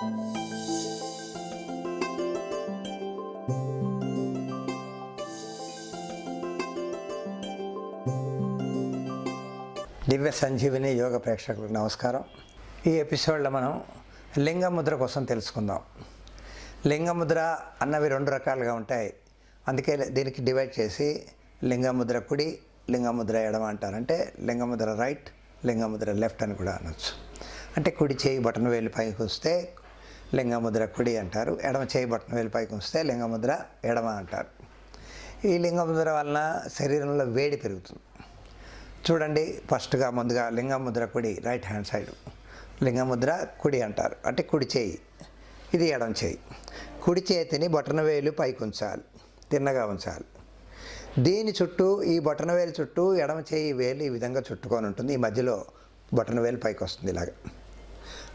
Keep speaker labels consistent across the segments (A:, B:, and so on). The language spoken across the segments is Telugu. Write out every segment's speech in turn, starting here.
A: దివ్య సంజీవిని యోగ ప్రేక్షకులకు నమస్కారం. ఈ ఎపిసోడ్లో మనం లింగముద్ర కోసం తెలుసుకుందాం. లింగముద్ర అన్నవి రెండు రకాలుగా ఉంటాయి. అందుకే దీనికి డివైడ్ చేసి లింగముద్ర కుడి లింగముద్ర ఎడమ అంటారు అంటే లింగముద్ర రైట్ లింగముద్ర లెఫ్ట్ అని కూడా అనొచ్చు. అంటే కుడి చేయి బటన్ వేలు పైకి వస్తే లింగముద్ర కుడి అంటారు. ఎడమ చేయి బటన్ వేలు పైకి వస్తే లింగముద్ర ఎడమ అంటారు. ఈ లింగముద్ర వలన శరీరంలో వేడి పెరుగుతుంది. చూడండి ఫస్ట్గా ముందుగా లింగముద్ర కుడి రైట్ హ్యాండ్ సైడ్. లింగముద్ర కుడి అంటారు. అంటే కుడి చేయి. ఇది ఎడం చేయి. కుడి చేతిని బొటన వేలు పైకి ఉంచాలి. తిన్నగా ఉంచాలి. దీని చుట్టూ ఈ బొటన వేలు చుట్టూ ఎడమ చేయి వేలు ఈ విధంగా చుట్టుకొని ఉంటుంది. ఈ మధ్యలో బొటన వేలు పైకి వస్తుంది ఇలాగ.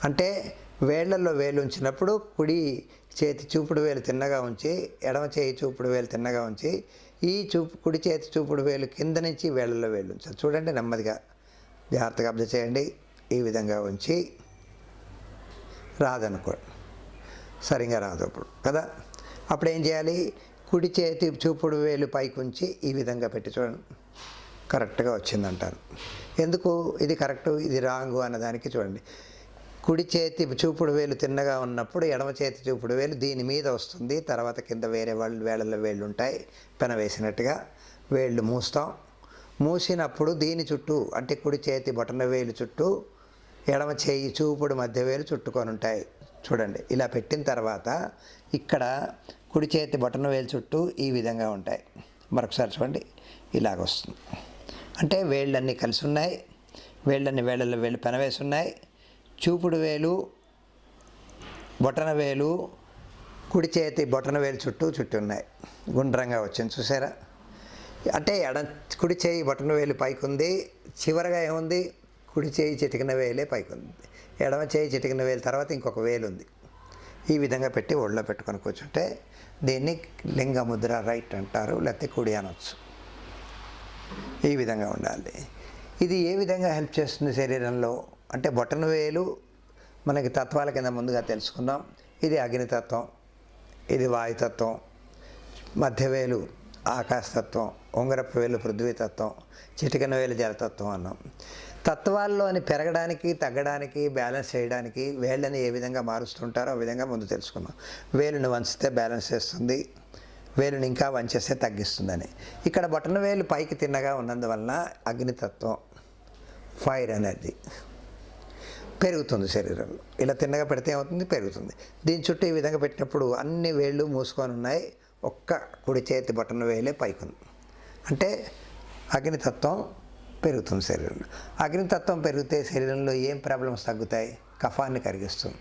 A: అంటే వేళ్ళలో వేలు ఉంచినప్పుడు కుడి చేతి చూపుడు వేలు తిన్నగా ఉంచి ఎడమ చేయి చూపుడు వేలు తిన్నగా ఉంచి ఈ చూపు కుడి చేతి చూపుడు వేలు కింద నుంచి వేళ్ళలో వేలు ఉంచాలి చూడండి నెమ్మదిగా. జాగ్రత్తగా అబ్జర్వ్ చేయండి. ఈ విధంగా ఉంచి రాదనుకోండి. సరిగా రాదు అప్పుడు కదా? అప్పుడు ఏం చేయాలి? కుడి చేతి చూపుడు వేలు పైకి ఉంచి ఈ విధంగా పెట్టి చూడండి. కరెక్ట్గా వచ్చిందంటారు. ఎందుకు? ఇది కరెక్ట్ ఇది రాంగు అన్నదానికి చూడండి. కుడి చేతి చూపుడు వేలు తిన్నగా ఉన్నప్పుడు ఎడమ చేతి చూపుడు వేలు దీని మీద వస్తుంది. తర్వాత కింద వేరే వాళ్ళు వేళ్ళల్లో వేళ్ళు ఉంటాయి. పెన వేసినట్టుగా వేళ్ళు మూస్తాం. మూసినప్పుడు దీని చుట్టూ అంటే కుడి చేతి బొటన వేలు చుట్టూ ఎడమ చేయి చూపుడు మధ్య వేలు చుట్టుకొని ఉంటాయి. చూడండి ఇలా పెట్టిన తర్వాత ఇక్కడ కుడి చేతి బొటన వేలు చుట్టూ ఈ విధంగా ఉంటాయి. మరొకసారి చూడండి ఇలాగ వస్తుంది. అంటే వేళ్ళన్నీ కలిసి ఉన్నాయి. వేళ్ళన్ని వేళ్ళల్లో వేళ్ళు పెనవేసి ఉన్నాయి. చూపుడు వేలు బొటన వేలు కుడి చేతి బొటన వేలు చుట్టూ చుట్టూ ఉన్నాయి. గుండ్రంగా వచ్చింది చూసారా? అంటే ఎడ కుడి చేయి బొటన వేలు పైకి ఉంది చివరగా ఏముంది? కుడి చేయి చిటికిన వేలే పైకి ఉంది ఎడమ చేయి చిటికిన వేలు తర్వాత ఇంకొక వేలు ఉంది ఈ విధంగా పెట్టి ఒళ్ళో పెట్టుకొని కూర్చుంటే దీన్ని లింగముద్ర రైట్ అంటారు లేకపోతే కుడి అనొచ్చు. ఈ విధంగా ఉండాలి. ఇది ఏ విధంగా హెల్ప్ చేస్తుంది శరీరంలో? అంటే బొటన వేలు మనకి తత్వాల కింద ముందుగా తెలుసుకుందాం. ఇది అగ్నితత్వం ఇది వాయుతత్వం మధ్యవేలు ఆకాశతత్వం ఉంగరపు వేలు పృథ్వీతత్వం చిటికన వేలు జలతత్వం అన్నాం. తత్వాల్లోని పెరగడానికి తగ్గడానికి బ్యాలెన్స్ చేయడానికి వేళ్ళని ఏ విధంగా మారుస్తుంటారో ఆ విధంగా ముందు తెలుసుకున్నాం వేలుని వంచితే బ్యాలెన్స్ చేస్తుంది వేలుని ఇంకా వంచేస్తే తగ్గిస్తుందని. ఇక్కడ బొటన వేలు పైకి తిన్నగా ఉన్నందువలన అగ్నితత్వం ఫైర్ ఎనర్జీ. పెరుగుతుంది శరీరంలో ఇలా తిన్నగా పెడితే ఏమవుతుంది? పెరుగుతుంది. దీని చుట్టూ ఈ విధంగా పెట్టినప్పుడు అన్ని వేళ్ళు మూసుకొని ఉన్నాయి. ఒక్క కుడి చేతి బటన్ వేలే పైకుంది. అంటే అగ్నితత్వం పెరుగుతుంది శరీరంలో. అగ్నితత్వం పెరిగితే శరీరంలో ఏం ప్రాబ్లమ్స్ తగ్గుతాయి? కఫాన్ని కరిగిస్తుంది.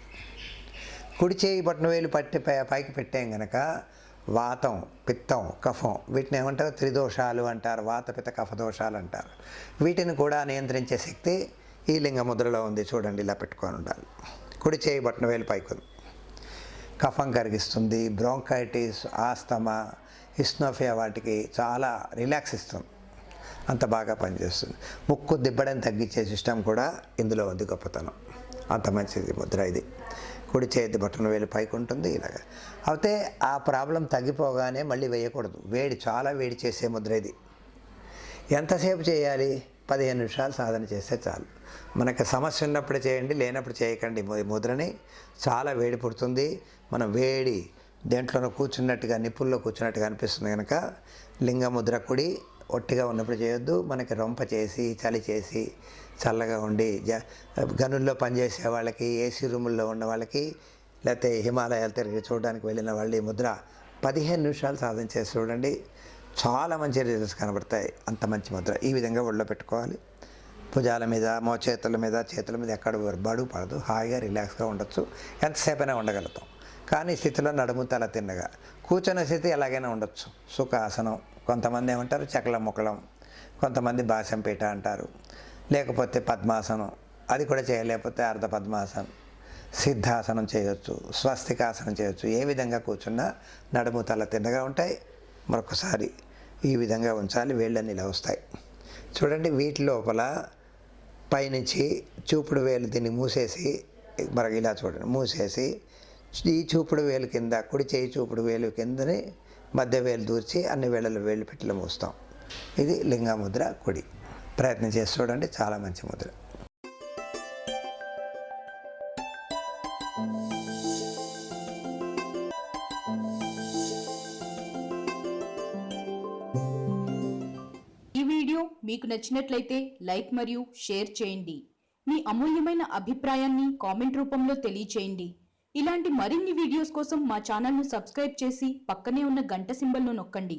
A: కుడి చేయి బటన్ వేలు పట్టి పై- పైకి పెట్టాం గనక వాతం పిత్తం కఫం వీటిని ఏమంటారు? త్రిదోషాలు అంటారు. వాత పిత్త కఫ దోషాలు అంటారు. వీటిని కూడా నియంత్రించే శక్తి ఈ లింగ ముద్రలో ఉంది చూడండి ఇలా పెట్టుకొని ఉండాలి. కుడి చేయి బట్టన వేలు పైకి ఉంది. కఫం కరిగిస్తుంది బ్రోంకైటిస్ ఆస్తమా హిస్నోఫియా వాటికి చాలా రిలాక్స్ ఇస్తుంది. అంత బాగా పనిచేస్తుంది. ముక్కు దిబ్బడం తగ్గించే సిస్టమ్ కూడా ఇందులో ఉంది గొప్పతనం. అంత మంచిది ముద్ర ఇది. కుడి చేతి బట్టన వేలు పైకి ఉంటుంది ఇలాగ. అయితే ఆ ప్రాబ్లం తగ్గిపోగానే మళ్ళీ వేయకూడదు. వేడి చాలా వేడి చేసే ముద్ర ఇది. ఎంతసేపు చేయాలి? పదిహేను నిమిషాలు సాధన చేస్తే చాలు. మనకి సమస్య ఉన్నప్పుడు చేయండి లేనప్పుడు చేయకండి. ముద్రని చాలా వేడి పుడుతుంది. మనం వేడి దేంట్లోనూ కూర్చున్నట్టుగా నిప్పుల్లో కూర్చున్నట్టుగా అనిపిస్తుంది కనుక లింగ ముద్ర కుడి ఒట్టిగా ఉన్నప్పుడు చేయొద్దు. మనకి రొంప చేసి చలి చేసి చల్లగా ఉండి జ గనుల్లో పనిచేసే వాళ్ళకి ఏసీ రూముల్లో ఉన్న వాళ్ళకి లేకపోతే హిమాలయాలు తిరిగి చూడడానికి వెళ్ళిన వాళ్ళు ఈ ముద్ర పదిహేను నిమిషాలు సాధన చేసి చూడండి. చాలా మంచి రిజల్ట్స్ కనబడతాయి. అంత మంచి ముద్ర. ఈ విధంగా ఒళ్ళో పెట్టుకోవాలి. భుజాల మీద మోచేతుల మీద చేతుల మీద ఎక్కడ బడు పడదు. హాయిగా రిలాక్స్గా ఉండొచ్చు. ఎంతసేపైనా ఉండగలుగుతాం. కానీ స్థితిలో నడుము తల తిన్నగా. కూర్చున్న స్థితి ఎలాగైనా ఉండొచ్చు. సుఖాసనం. కొంతమంది ఏమంటారు? చకల ముక్కలం. కొంతమంది బాసంపీట అంటారు. లేకపోతే పద్మాసనం. అది కూడా చేయలేకపోతే అర్ధ పద్మాసనం. సిద్ధాసనం చేయొచ్చు. స్వస్తికాసనం చేయొచ్చు. ఏ విధంగా కూర్చున్నా నడుము తల తిన్నగా ఉంటాయి. మరొకసారి ఈ విధంగా ఉంచాలి. వేళ్ళని ఇలా వస్తాయి. చూడండి వీటి లోపల పైనుంచి చూపుడు వేలు దీన్ని మూసేసి మరి ఇలా చూడండి మూసేసి ఈ చూపుడు వేలు కింద కుడి చేయి చూపుడు వేలు కిందనే మధ్య వేలు దూర్చి అన్ని వేళలు వేలు పెట్టిలో మూస్తాం. ఇది లింగ ముద్ర కుడి. ప్రయత్నం చేసి చూడండి చాలా మంచి ముద్ర.
B: మీకు నచ్చినట్లయితే లైక్ మరియు షేర్ చేయండి. మీ అమూల్యమైన అభిప్రాయాన్ని కామెంట్ రూపంలో తెలియచేయండి. ఇలాంటి మరిన్ని వీడియోస్ కోసం మా ఛానల్ను సబ్స్క్రైబ్ చేసి పక్కనే ఉన్న గంట సింబల్ను నొక్కండి.